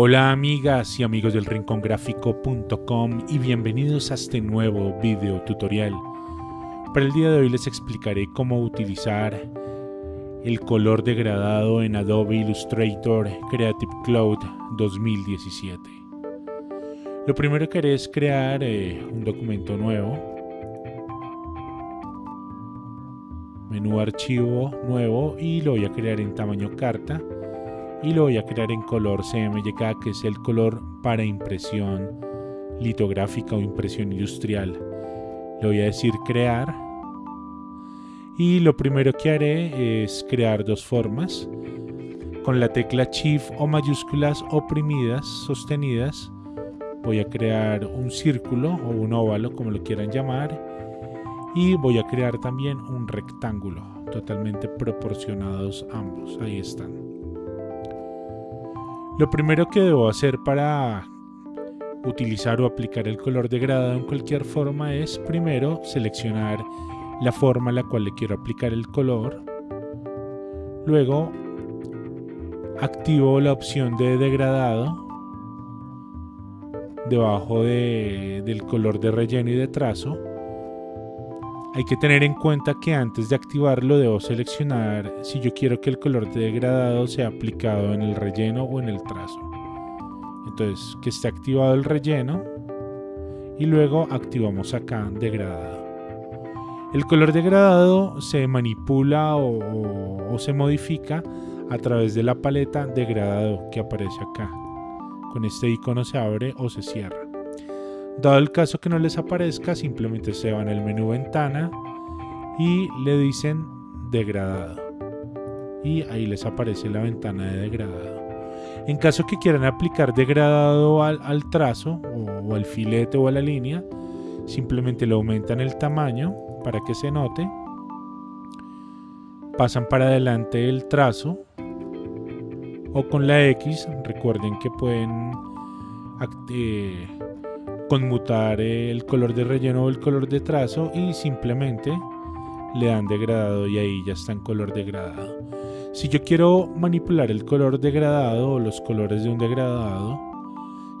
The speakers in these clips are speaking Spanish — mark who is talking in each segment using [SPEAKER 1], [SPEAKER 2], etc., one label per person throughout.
[SPEAKER 1] Hola amigas y amigos del rincongráfico.com y bienvenidos a este nuevo video tutorial. Para el día de hoy les explicaré cómo utilizar el color degradado en Adobe Illustrator Creative Cloud 2017. Lo primero que haré es crear eh, un documento nuevo. Menú archivo nuevo y lo voy a crear en tamaño carta y lo voy a crear en color CMYK que es el color para impresión litográfica o impresión industrial. Le voy a decir crear y lo primero que haré es crear dos formas. Con la tecla Shift o mayúsculas oprimidas sostenidas voy a crear un círculo o un óvalo como lo quieran llamar y voy a crear también un rectángulo totalmente proporcionados ambos. Ahí están. Lo primero que debo hacer para utilizar o aplicar el color degradado en cualquier forma es primero seleccionar la forma a la cual le quiero aplicar el color. Luego activo la opción de degradado debajo del color de relleno y de trazo hay que tener en cuenta que antes de activarlo debo seleccionar si yo quiero que el color de degradado sea aplicado en el relleno o en el trazo. Entonces, que esté activado el relleno y luego activamos acá degradado. El color degradado se manipula o se modifica a través de la paleta degradado que aparece acá. Con este icono se abre o se cierra. Dado el caso que no les aparezca, simplemente se van al menú ventana y le dicen degradado. Y ahí les aparece la ventana de degradado. En caso que quieran aplicar degradado al, trazo o, al filete o a la línea, simplemente le aumentan el tamaño para que se note. Pasan para adelante el trazo o con la X, recuerden que pueden eh, conmutar el color de relleno o el color de trazo y simplemente le dan degradado y ahí ya está en color degradado. Si yo quiero manipular el color degradado o los colores de un degradado,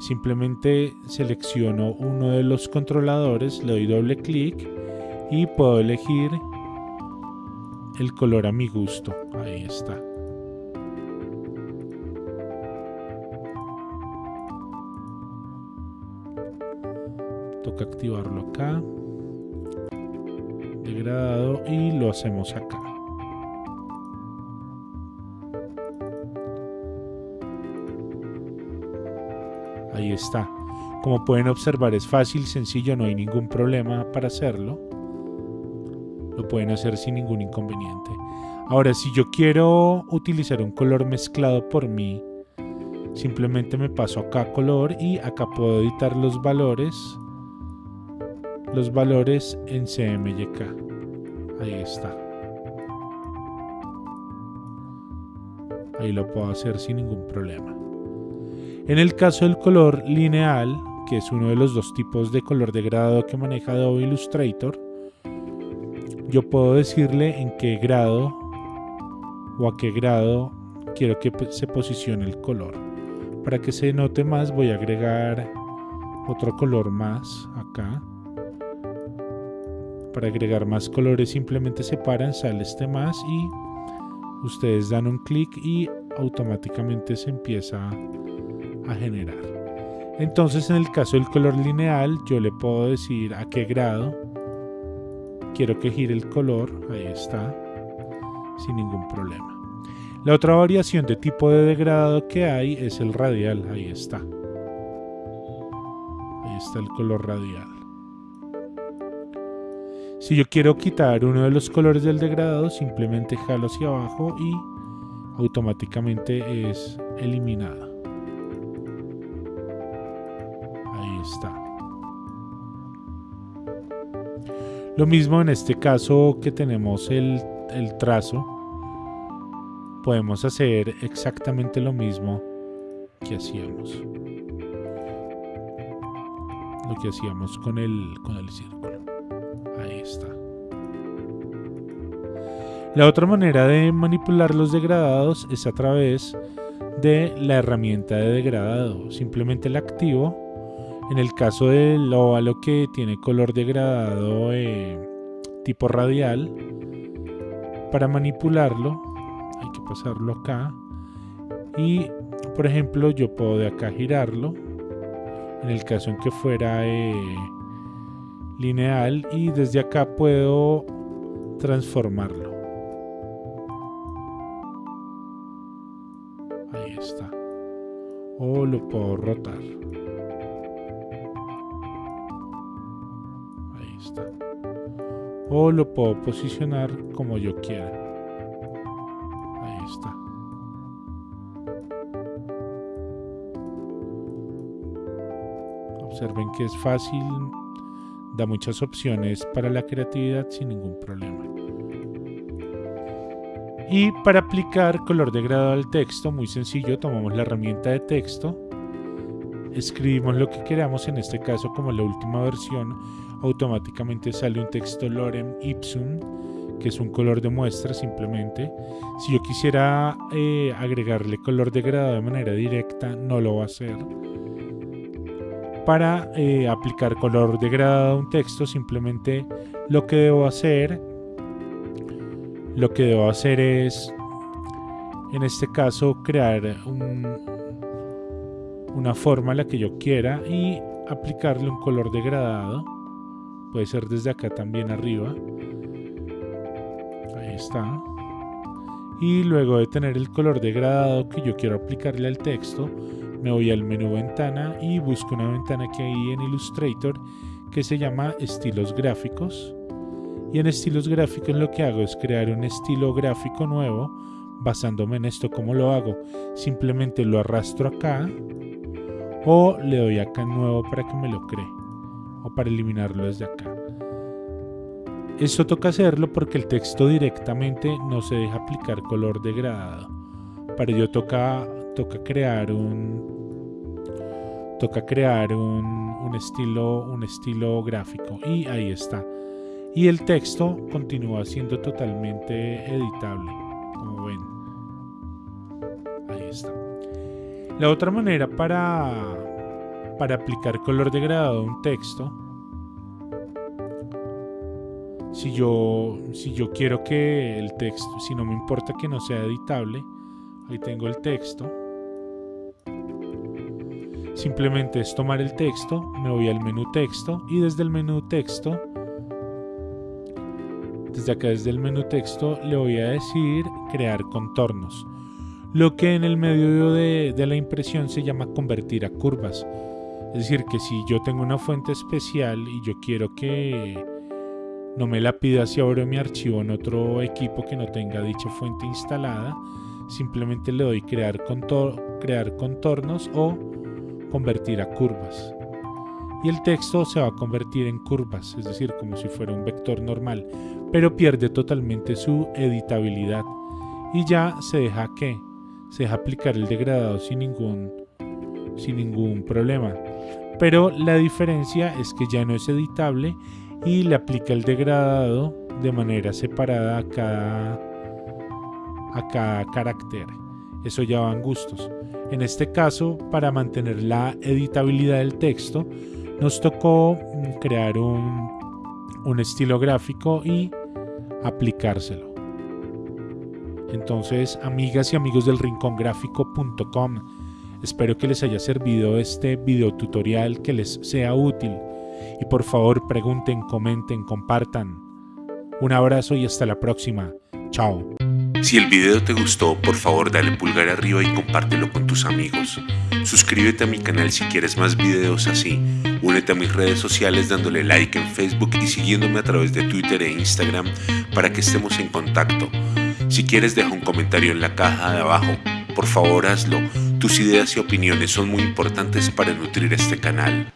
[SPEAKER 1] simplemente selecciono uno de los controladores, le doy doble clic y puedo elegir el color a mi gusto. Ahí está. Activarlo acá. Degradado y lo hacemos acá. Ahí está. Como pueden observar es fácil, sencillo, no hay ningún problema para hacerlo. Lo pueden hacer sin ningún inconveniente. Ahora si yo quiero utilizar un color mezclado por mí simplemente me paso acá color y acá puedo editar los valores los valores en CMYK. Ahí está. Ahí lo puedo hacer sin ningún problema. En el caso del color lineal, que es uno de los dos tipos de color degradado que maneja Adobe Illustrator, yo puedo decirle en qué grado o a qué grado quiero que se posicione el color. Para que se note más voy a agregar otro color más acá para agregar más colores simplemente separan, sale este más y ustedes dan un clic y automáticamente se empieza a generar. Entonces en el caso del color lineal yo le puedo decir a qué grado quiero que gire el color, ahí está, sin ningún problema. La otra variación de tipo de degradado que hay es el radial, ahí está. Ahí está el color radial. Si yo quiero quitar uno de los colores del degradado, simplemente jalo hacia abajo y automáticamente es eliminada. Ahí está. Lo mismo en este caso que tenemos el, el trazo. Podemos hacer exactamente lo mismo que hacíamos. Lo que hacíamos con el, con el círculo. Ahí está. La otra manera de manipular los degradados es a través de la herramienta de degradado. Simplemente la activo. En el caso del óvalo que tiene color degradado eh, tipo radial, para manipularlo hay que pasarlo acá. Y por ejemplo yo puedo de acá girarlo. En el caso en que fuera eh, lineal y desde acá puedo transformarlo. Ahí está. O lo puedo rotar. Ahí está. O lo puedo posicionar como yo quiera. Ahí está. Observen que es fácil, da muchas opciones para la creatividad sin ningún problema. Y para aplicar color degradado al texto, muy sencillo, tomamos la herramienta de texto, escribimos lo que queramos, en este caso como la última versión, automáticamente sale un texto lorem ipsum, que es un color de muestra simplemente. Si yo quisiera eh, agregarle color degradado de manera directa, no lo va a hacer. Para eh, aplicar color degradado a un texto, simplemente lo que debo hacer lo que debo hacer es, en este caso, crear una forma a la que yo quiera y aplicarle un color degradado. Puede ser desde acá también arriba. Ahí está. Y luego de tener el color degradado que yo quiero aplicarle al texto, me voy al menú ventana y busco una ventana que hay en Illustrator que se llama estilos gráficos. Y en estilos gráficos lo que hago es crear un estilo gráfico nuevo basándome en esto. Como lo hago simplemente lo arrastro acá o le doy acá nuevo para que me lo cree o para eliminarlo desde acá. Esto toca hacerlo porque el texto directamente no se deja aplicar color degradado. Para ello toca, toca crear un toca crear un, un estilo un estilo gráfico y ahí está y el texto continúa siendo totalmente editable, como ven. Ahí está. La otra manera para, para aplicar color degradado a un texto, si yo, si yo quiero que el texto, si no me importa que no sea editable, ahí tengo el texto. Simplemente es tomar el texto, me voy al menú texto y desde el menú texto desde acá desde el menú texto le voy a decir crear contornos. Lo que en el medio de, la impresión se llama convertir a curvas. Es decir, que si yo tengo una fuente especial y yo quiero que no me la pida si abro mi archivo en otro equipo que no tenga dicha fuente instalada, simplemente le doy crear, contor crear contornos o convertir a curvas. Y el texto se va a convertir en curvas, es decir, como si fuera un vector normal pero pierde totalmente su editabilidad. Y ya se deja que se deja aplicar el degradado sin ningún sin ningún problema. Pero la diferencia es que ya no es editable y le aplica el degradado de manera separada a cada a cada carácter eso ya van gustos en este caso para mantener la editabilidad del texto nos tocó crear un un estilo gráfico y aplicárselo. Entonces, amigas y amigos del rincongráfico.com, espero que les haya servido este video tutorial, que les sea útil. Y por favor, pregunten, comenten, compartan. Un abrazo y hasta la próxima. Chao.
[SPEAKER 2] Si el video te gustó, por favor dale pulgar arriba y compártelo con tus amigos. Suscríbete a mi canal si quieres más videos así. Únete a mis redes sociales dándole like en Facebook y siguiéndome a través de Twitter e Instagram para que estemos en contacto. Si quieres deja un comentario en la caja de abajo. Por favor hazlo. Tus ideas y opiniones son muy importantes para nutrir este canal.